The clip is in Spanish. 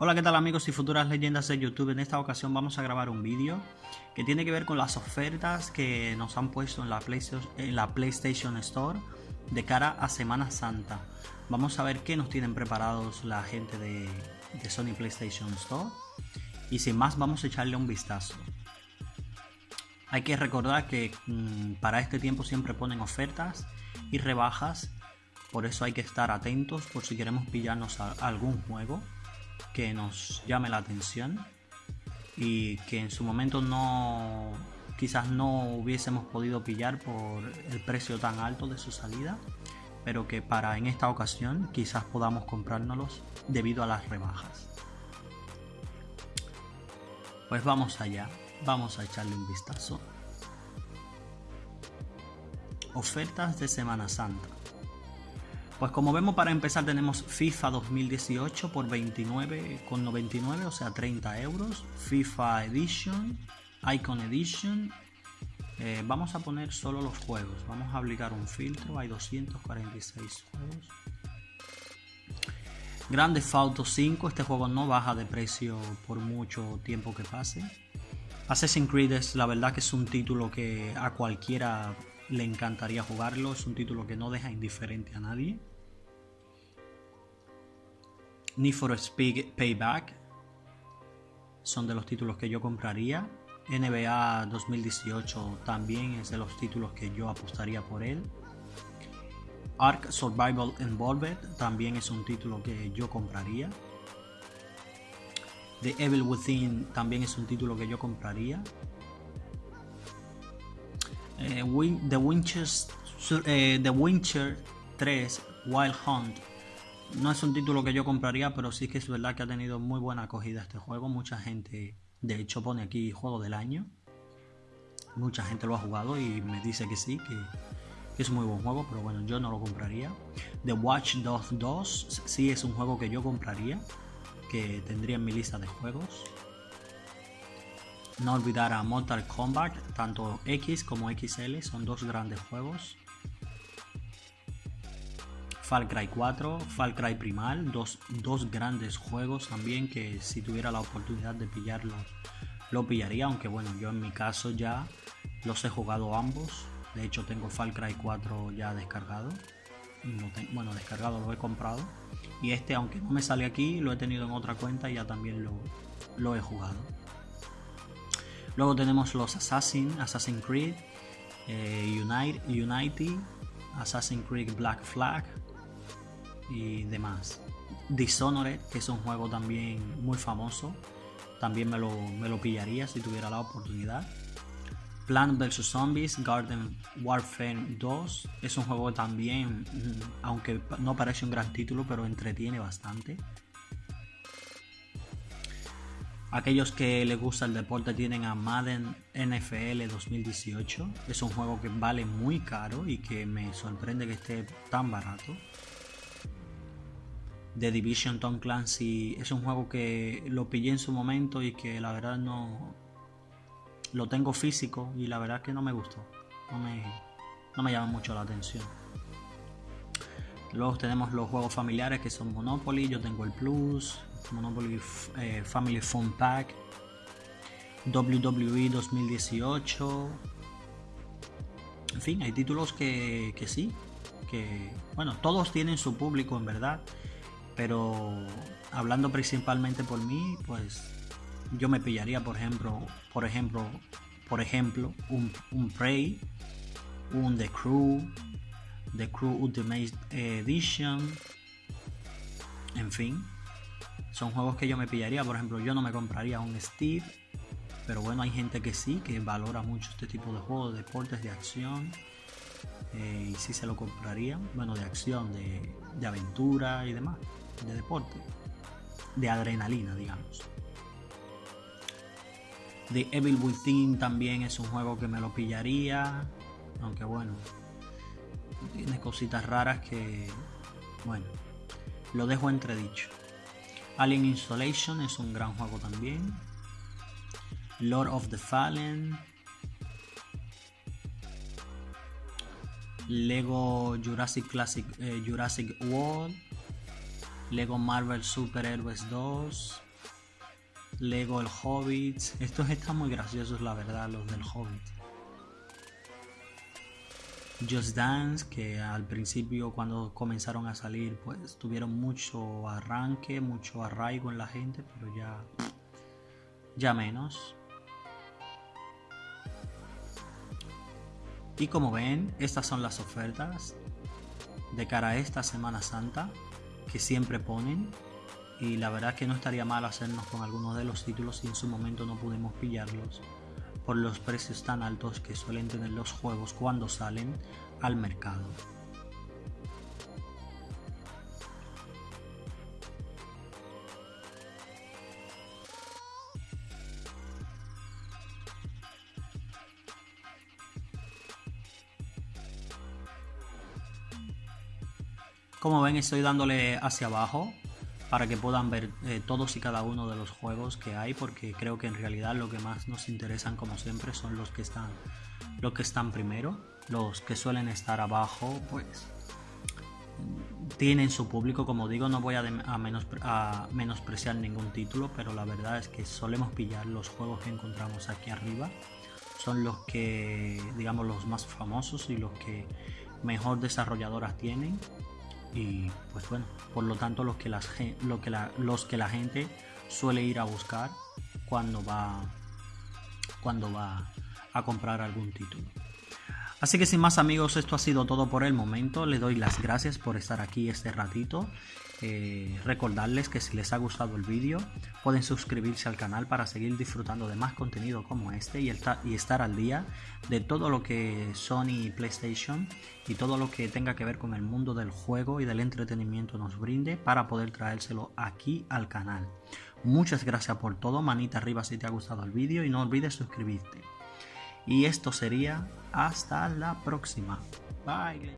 Hola, ¿qué tal amigos y futuras leyendas de YouTube? En esta ocasión vamos a grabar un vídeo que tiene que ver con las ofertas que nos han puesto en la, PlayStation, Store de cara a Semana Santa. Vamos a ver qué nos tienen preparados la gente de, Sony PlayStation Store. Y sin más, vamos a echarle un vistazo. Hay que recordar que mm, para este tiempo siempre ponen ofertas y rebajas. Por eso hay que estar atentos por si queremos pillarnos algún juego que nos llame la atención y que en su momento no quizás no hubiésemos podido pillar por el precio tan alto de su salida pero que para en esta ocasión quizás podamos comprárnoslos debido a las rebajas. Pues vamos allá vamos a echarle un vistazo. Ofertas de Semana Santa pues como vemos para empezar tenemos FIFA 2018 por 29,99, o sea 30 euros. FIFA Edition, Icon Edition. Eh, vamos a poner solo los juegos. Vamos a aplicar un filtro. Hay 246 juegos. Grande Auto 5. Este juego no baja de precio por mucho tiempo que pase. Assassin's Creed es la verdad que es un título que a cualquiera le encantaría jugarlo. Es un título que no deja indiferente a nadie. Need for Speed Payback son de los títulos que yo compraría. NBA 2018 también es de los títulos que yo apostaría por él. Ark Survival Involved también es un título que yo compraría. The Evil Within también es un título que yo compraría. Eh, The, Winchers, eh, The Wincher 3 Wild Hunt no es un título que yo compraría, pero sí que es verdad que ha tenido muy buena acogida este juego. Mucha gente, de hecho, pone aquí juego del año. Mucha gente lo ha jugado y me dice que sí, que, es muy buen juego, pero bueno, yo no lo compraría. The Watch Dogs 2 sí es un juego que yo compraría, que tendría en mi lista de juegos. No olvidar a Mortal Kombat, tanto X como XL, son dos grandes juegos. Far Cry 4, Far Cry Primal, dos, grandes juegos también que si tuviera la oportunidad de pillarlo lo pillaría, aunque bueno, yo en mi caso ya los he jugado ambos, de hecho tengo Far Cry 4 ya descargado, bueno descargado lo he comprado y este aunque no me sale aquí lo he tenido en otra cuenta y ya también lo, he jugado. Luego tenemos los Assassin, Assassin's Creed, eh, Unite, Assassin's Creed Black Flag, y demás. Dishonored, que es un juego también muy famoso, también me lo, me lo pillaría si tuviera la oportunidad. Plant vs Zombies Garden Warfare 2 es un juego también, mm, aunque no parece un gran título, pero entretiene bastante. Aquellos que les gusta el deporte tienen a Madden NFL 2018. Es un juego que vale muy caro y que me sorprende que esté tan barato. The Division Tom Clancy es un juego que lo pillé en su momento y que la verdad no lo tengo físico y la verdad que no me gustó. No me, no me llama mucho la atención. Luego tenemos los juegos familiares que son Monopoly, yo tengo el Plus, Monopoly eh, Family Fun Pack, WWE 2018. En fin, hay títulos que, que sí, que bueno, todos tienen su público en verdad pero hablando principalmente por mí, pues yo me pillaría, por ejemplo, por ejemplo, por ejemplo, un, un Prey, un The Crew, The Crew Ultimate Edition, en fin, son juegos que yo me pillaría. Por ejemplo, yo no me compraría un Steve, pero bueno, hay gente que sí, que valora mucho este tipo de juegos, de deportes de acción. Eh, y sí se lo compraría, bueno, de acción, de, aventura y demás de deporte, de adrenalina, digamos. The Evil Within también es un juego que me lo pillaría, aunque bueno, tiene cositas raras que, bueno, lo dejo entredicho. Alien Installation es un gran juego también. Lord of the Fallen. Lego Jurassic Classic eh, Jurassic World. Lego Marvel Super Heroes 2, Lego el Hobbit. Estos están muy graciosos, la verdad, los del Hobbit. Just Dance, que al principio cuando comenzaron a salir, pues tuvieron mucho arranque, mucho arraigo en la gente, pero ya, ya menos. Y como ven, estas son las ofertas de cara a esta Semana Santa que siempre ponen. Y la verdad que no estaría mal hacernos con algunos de los títulos si en su momento no pudimos pillarlos por los precios tan altos que suelen tener los juegos cuando salen al mercado. Como ven estoy dándole hacia abajo para que puedan ver eh, todos y cada uno de los juegos que hay porque creo que en realidad lo que más nos interesan como siempre son los que están los que están primero los que suelen estar abajo pues tienen su público. Como digo no voy a, a menospreciar ningún título pero la verdad es que solemos pillar los juegos que encontramos aquí arriba. Son los que digamos los más famosos y los que mejor desarrolladoras tienen y pues bueno, por lo tanto los que, las, lo que la, los que la gente suele ir a buscar cuando va, cuando va a comprar algún título. Así que sin más amigos, esto ha sido todo por el momento. Le doy las gracias por estar aquí este ratito. Eh, recordarles que si les ha gustado el vídeo, pueden suscribirse al canal para seguir disfrutando de más contenido como este y, y estar al día de todo lo que Sony PlayStation y todo lo que tenga que ver con el mundo del juego y del entretenimiento nos brinde para poder traérselo aquí al canal. Muchas gracias por todo, manita arriba si te ha gustado el vídeo y no olvides suscribirte. Y esto sería hasta la próxima. Bye.